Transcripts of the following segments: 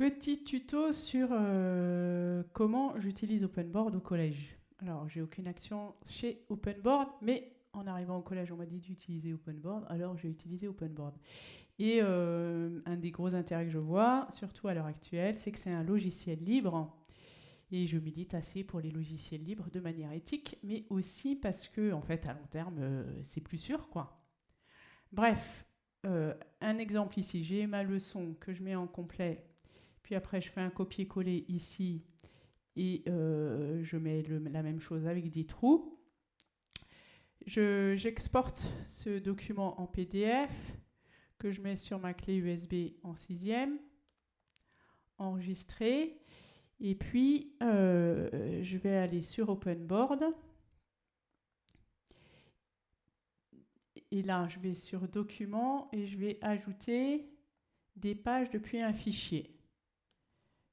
Petit tuto sur euh, comment j'utilise OpenBoard au collège. Alors, j'ai aucune action chez OpenBoard, mais en arrivant au collège, on m'a dit d'utiliser OpenBoard, alors j'ai utilisé OpenBoard. Et euh, un des gros intérêts que je vois, surtout à l'heure actuelle, c'est que c'est un logiciel libre. Et je milite assez pour les logiciels libres de manière éthique, mais aussi parce que, en fait, à long terme, euh, c'est plus sûr, quoi. Bref, un exemple ici, j'ai ma leçon que je mets en complet puis après, je fais un copier-coller ici et euh, je mets la même chose avec 10 trous. J'exporte ce document en PDF que je mets sur ma clé USB en sixième, enregistrer, et puis euh, je vais aller sur OpenBoard. Et là, je vais sur Documents et je vais ajouter des pages depuis un fichier.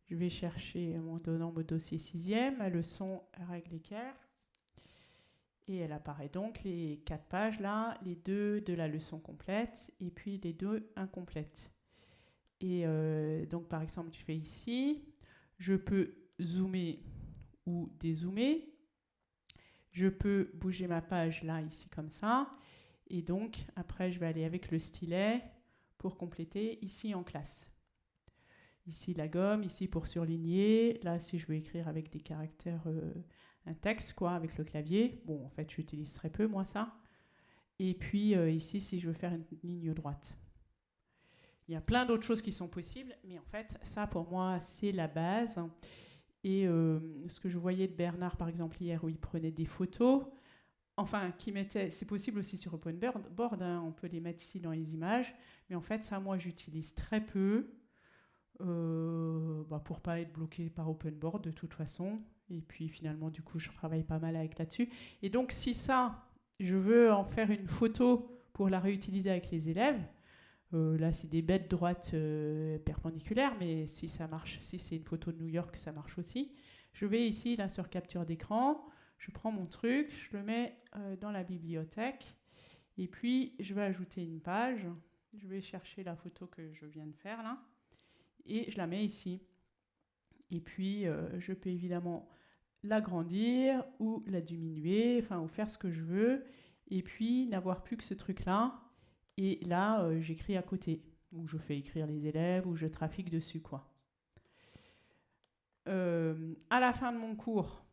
Je vais chercher mon, dossier sixième, ma leçon règle équerre. Et elle apparaît donc les quatre pages là, les deux de la leçon complète et puis les deux incomplètes. Et euh, donc par exemple, je fais ici, je peux zoomer ou dézoomer. Je peux bouger ma page là, ici comme ça. Et donc après, je vais aller avec le stylet pour compléter ici en classe. Ici la gomme, ici pour surligner. Là, si je veux écrire avec des caractères, euh, un texte, quoi, avec le clavier. Bon, en fait, j'utilise très peu, moi, ça. Et puis euh, ici, si je veux faire une ligne droite. Il y a plein d'autres choses qui sont possibles, mais en fait, ça, pour moi, c'est la base. Et euh, ce que je voyais de Bernard, par exemple, hier, où il prenait des photos, enfin, qui mettait, c'est possible aussi sur OpenBoard, hein, on peut les mettre ici dans les images, mais en fait, ça, moi, j'utilise très peu euh, bah pour pas être bloqué par OpenBoard de toute façon. Et puis finalement, du coup, je travaille pas mal avec là-dessus. Et donc, si ça, je veux en faire une photo pour la réutiliser avec les élèves, euh, là, c'est des bêtes droites euh, perpendiculaires, mais si ça marche, si c'est une photo de New York, ça marche aussi. Je vais ici, là, sur capture d'écran, je prends mon truc, je le mets euh, dans la bibliothèque, et puis je vais ajouter une page. Je vais chercher la photo que je viens de faire là et je la mets ici. Et puis, euh, je peux évidemment l'agrandir ou la diminuer, enfin, ou faire ce que je veux. Et puis, n'avoir plus que ce truc-là. Et là, euh, j'écris à côté, ou je fais écrire les élèves, ou je trafique dessus, quoi. Euh, à la fin de mon cours,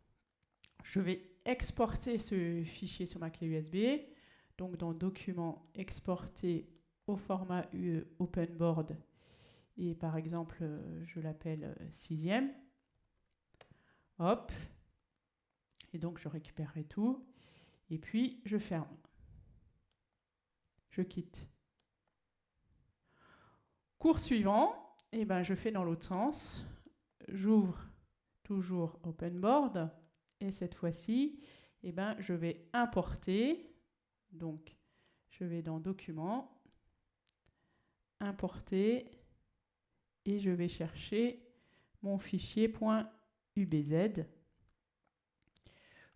je vais exporter ce fichier sur ma clé USB. Donc, dans Documents, exporter au format UE OpenBoard et par exemple, euh, je l'appelle euh, sixième. Hop. Et donc, je récupérerai tout. Et puis, je ferme. Je quitte. Cours suivant, et eh ben, je fais dans l'autre sens. J'ouvre toujours OpenBoard. Et cette fois-ci, eh ben, je vais importer. Donc, je vais dans Documents, importer et je vais chercher mon fichier .ubz.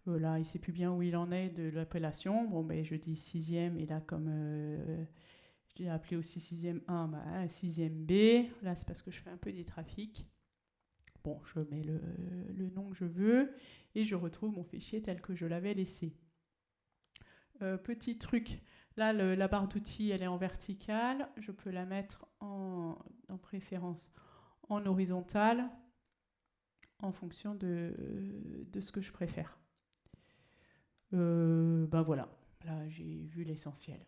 Voilà, il ne sait plus bien où il en est de l'appellation. Bon, ben, je dis sixième, et là, comme euh, je l'ai appelé aussi sixième 1, bah, sixième B. Là, c'est parce que je fais un peu des trafics. Bon, je mets le, le, nom que je veux, et je retrouve mon fichier tel que je l'avais laissé. Euh, petit truc, là, la barre d'outils, elle est en verticale. Je peux la mettre en en préférence en horizontal en fonction de, ce que je préfère. Ben voilà, là j'ai vu l'essentiel.